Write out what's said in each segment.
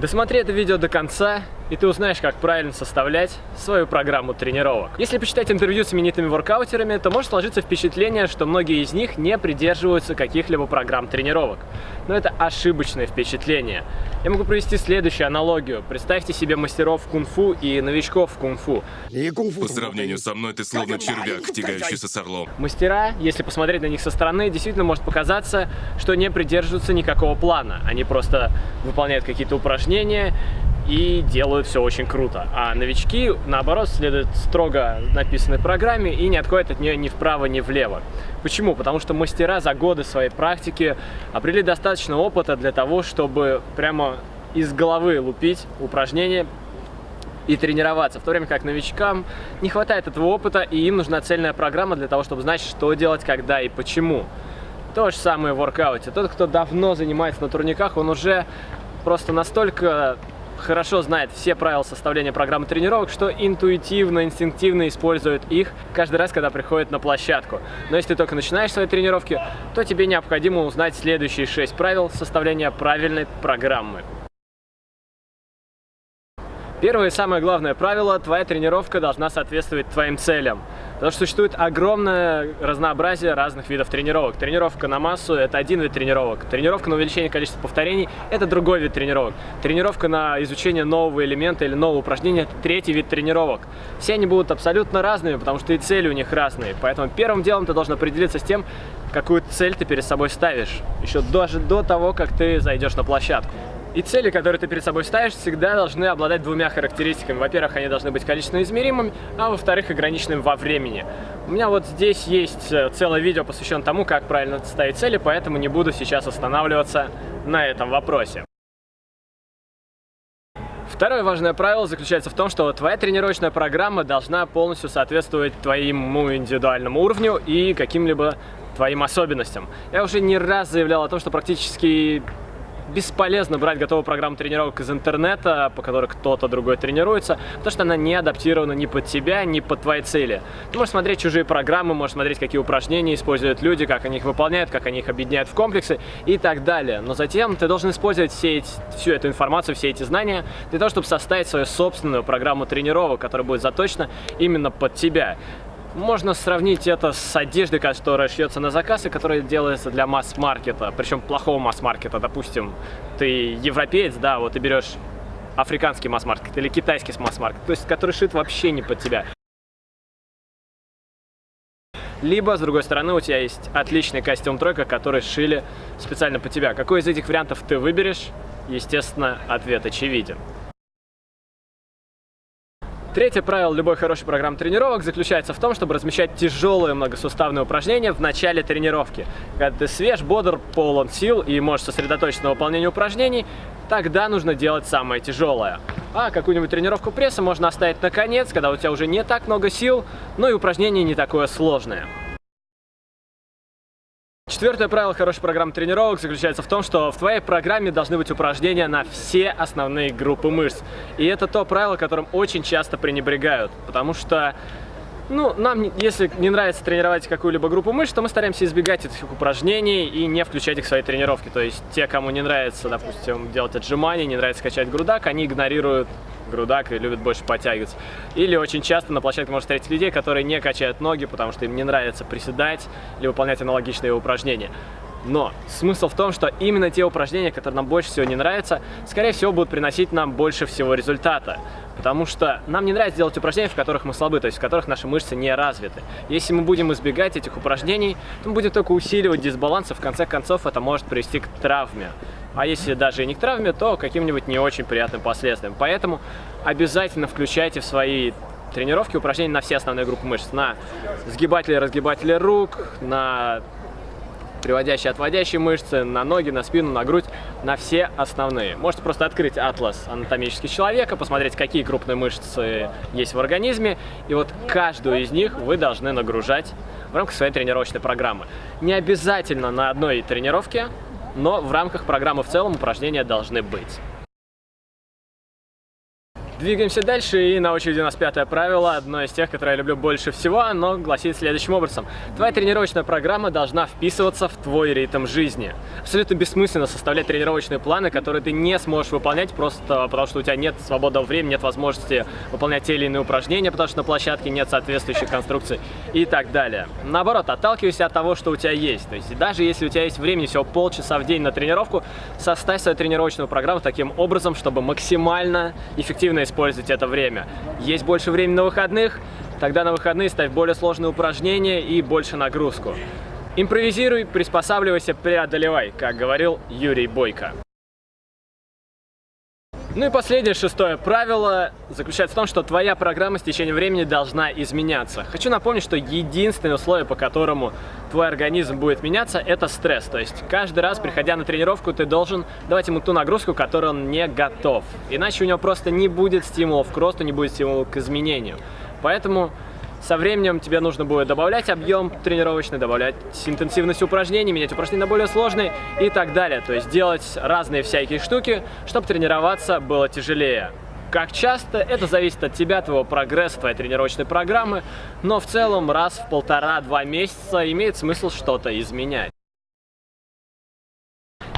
Досмотри это видео до конца, и ты узнаешь, как правильно составлять свою программу тренировок. Если почитать интервью с именитыми воркаутерами, то может сложиться впечатление, что многие из них не придерживаются каких-либо программ тренировок. Но это ошибочное впечатление. Я могу провести следующую аналогию. Представьте себе мастеров кунг-фу и новичков в кунг-фу. По сравнению со мной ты словно червяк, тягающийся с орлом. Мастера, если посмотреть на них со стороны, действительно может показаться, что не придерживаются никакого плана. Они просто выполняют какие-то упражнения и делают все очень круто. А новички, наоборот, следуют строго написанной программе и не отходят от нее ни вправо, ни влево. Почему? Потому что мастера за годы своей практики обрели достаточно опыта для того, чтобы прямо из головы лупить упражнения и тренироваться, в то время как новичкам не хватает этого опыта, и им нужна цельная программа для того, чтобы знать, что делать, когда и почему. То же самое в воркауте. Тот, кто давно занимается на турниках, он уже просто настолько хорошо знает все правила составления программы тренировок, что интуитивно, инстинктивно использует их каждый раз, когда приходит на площадку. Но если ты только начинаешь свои тренировки, то тебе необходимо узнать следующие шесть правил составления правильной программы. Первое и самое главное правило – твоя тренировка должна соответствовать твоим целям. Потому что существует огромное разнообразие разных видов тренировок. Тренировка на массу – это один вид тренировок. Тренировка на увеличение количества повторений – это другой вид тренировок. Тренировка на изучение нового элемента или нового упражнения – это третий вид тренировок. Все они будут абсолютно разными, потому что и цели у них разные. Поэтому первым делом ты должен определиться с тем, какую цель ты перед собой ставишь. Еще даже до того, как ты зайдешь на площадку. И цели, которые ты перед собой ставишь, всегда должны обладать двумя характеристиками. Во-первых, они должны быть количественно измеримыми, а во-вторых, ограниченными во времени. У меня вот здесь есть э, целое видео, посвященное тому, как правильно ставить цели, поэтому не буду сейчас останавливаться на этом вопросе. Второе важное правило заключается в том, что твоя тренировочная программа должна полностью соответствовать твоему индивидуальному уровню и каким-либо твоим особенностям. Я уже не раз заявлял о том, что практически бесполезно брать готовую программу тренировок из интернета, по которой кто-то другой тренируется, потому что она не адаптирована ни под тебя, ни под твои цели. Ты можешь смотреть чужие программы, можешь смотреть, какие упражнения используют люди, как они их выполняют, как они их объединяют в комплексы и так далее. Но затем ты должен использовать все эти, всю эту информацию, все эти знания для того, чтобы составить свою собственную программу тренировок, которая будет заточена именно под тебя. Можно сравнить это с одеждой, которая шьется на заказ и которая делается для масс-маркета, причем плохого масс-маркета. Допустим, ты европеец, да, вот ты берешь африканский масс-маркет или китайский масс-маркет, то есть который шит вообще не под тебя. Либо, с другой стороны, у тебя есть отличный костюм тройка, который шили специально под тебя. Какой из этих вариантов ты выберешь? Естественно, ответ очевиден. Третье правило любой хорошей программы тренировок заключается в том, чтобы размещать тяжелые многосуставные упражнения в начале тренировки. Когда ты свеж, бодр, полон сил и можешь сосредоточиться на выполнении упражнений, тогда нужно делать самое тяжелое. А какую-нибудь тренировку пресса можно оставить на конец, когда у тебя уже не так много сил, но и упражнение не такое сложное. Четвертое правило хорошей программы тренировок заключается в том, что в твоей программе должны быть упражнения на все основные группы мышц. И это то правило, которым очень часто пренебрегают, потому что ну, нам, если не нравится тренировать какую-либо группу мышц, то мы стараемся избегать этих упражнений и не включать их в свои тренировки. То есть те, кому не нравится, допустим, делать отжимания, не нравится качать грудак, они игнорируют грудак и любят больше подтягиваться. Или очень часто на площадке можно встретить людей, которые не качают ноги, потому что им не нравится приседать или выполнять аналогичные упражнения. Но смысл в том, что именно те упражнения, которые нам больше всего не нравятся, скорее всего будут приносить нам больше всего результата. Потому что нам не нравится делать упражнения, в которых мы слабы, то есть в которых наши мышцы не развиты. Если мы будем избегать этих упражнений, то мы будем только усиливать дисбаланс, и в конце концов это может привести к травме. А если даже и не к травме, то каким-нибудь не очень приятным последствиям. Поэтому обязательно включайте в свои тренировки упражнения на все основные группы мышц. На сгибатели, разгибатели рук, на приводящие, отводящие мышцы, на ноги, на спину, на грудь, на все основные. Можете просто открыть атлас анатомический человека, посмотреть, какие крупные мышцы есть в организме, и вот каждую из них вы должны нагружать в рамках своей тренировочной программы. Не обязательно на одной тренировке, но в рамках программы в целом упражнения должны быть. Двигаемся дальше, и на очереди у нас пятое правило, одно из тех, которое я люблю больше всего, оно гласит следующим образом. Твоя тренировочная программа должна вписываться в твой ритм жизни. Абсолютно бессмысленно составлять тренировочные планы, которые ты не сможешь выполнять просто потому, что у тебя нет свободного времени, нет возможности выполнять те или иные упражнения, потому что на площадке нет соответствующих конструкций и так далее. Наоборот, отталкивайся от того, что у тебя есть. То есть даже если у тебя есть времени всего полчаса в день на тренировку, составь свою тренировочную программу таким образом, чтобы максимально эффективно использовать это время. Есть больше времени на выходных, тогда на выходные ставь более сложные упражнения и больше нагрузку. Импровизируй, приспосабливайся, преодолевай, как говорил Юрий Бойко. Ну и последнее, шестое правило заключается в том, что твоя программа с течением времени должна изменяться. Хочу напомнить, что единственное условие, по которому твой организм будет меняться, это стресс. То есть каждый раз, приходя на тренировку, ты должен давать ему ту нагрузку, которой он не готов. Иначе у него просто не будет стимулов к росту, не будет стимулов к изменению. Поэтому со временем тебе нужно будет добавлять объем тренировочный, добавлять интенсивность упражнений, менять упражнения на более сложные и так далее. То есть делать разные всякие штуки, чтобы тренироваться было тяжелее. Как часто, это зависит от тебя, твоего прогресса, твоей тренировочной программы, но в целом раз в полтора-два месяца имеет смысл что-то изменять.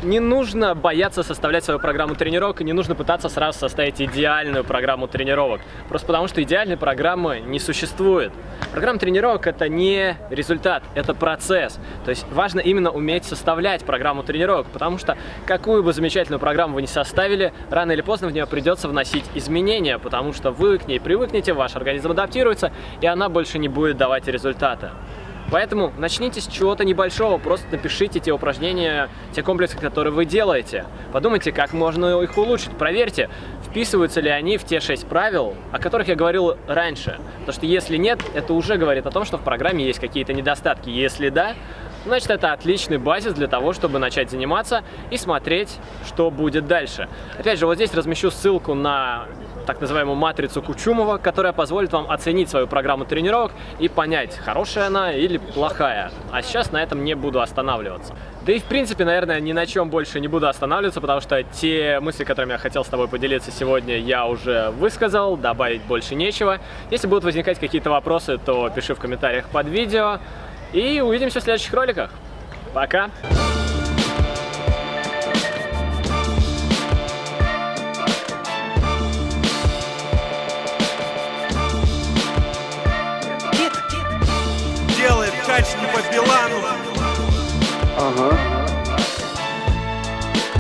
Не нужно бояться составлять свою программу тренировок, и не нужно пытаться сразу составить идеальную программу тренировок. Просто потому, что идеальной программы не существует. Программа тренировок – это не результат, это процесс. То есть важно именно уметь составлять программу тренировок, потому что какую бы замечательную программу вы не составили, рано или поздно в нее придется вносить изменения, потому что вы к ней привыкнете, ваш организм адаптируется, и она больше не будет давать результата. Поэтому начните с чего-то небольшого, просто напишите те упражнения, те комплексы, которые вы делаете. Подумайте, как можно их улучшить, проверьте, вписываются ли они в те шесть правил, о которых я говорил раньше. Потому что если нет, это уже говорит о том, что в программе есть какие-то недостатки. Если да, значит это отличный базис для того, чтобы начать заниматься и смотреть, что будет дальше. Опять же, вот здесь размещу ссылку на так называемую матрицу Кучумова, которая позволит вам оценить свою программу тренировок и понять, хорошая она или плохая. А сейчас на этом не буду останавливаться. Да и в принципе, наверное, ни на чем больше не буду останавливаться, потому что те мысли, которыми я хотел с тобой поделиться сегодня, я уже высказал, добавить больше нечего. Если будут возникать какие-то вопросы, то пиши в комментариях под видео. И увидимся в следующих роликах. Пока! Билану. Ага.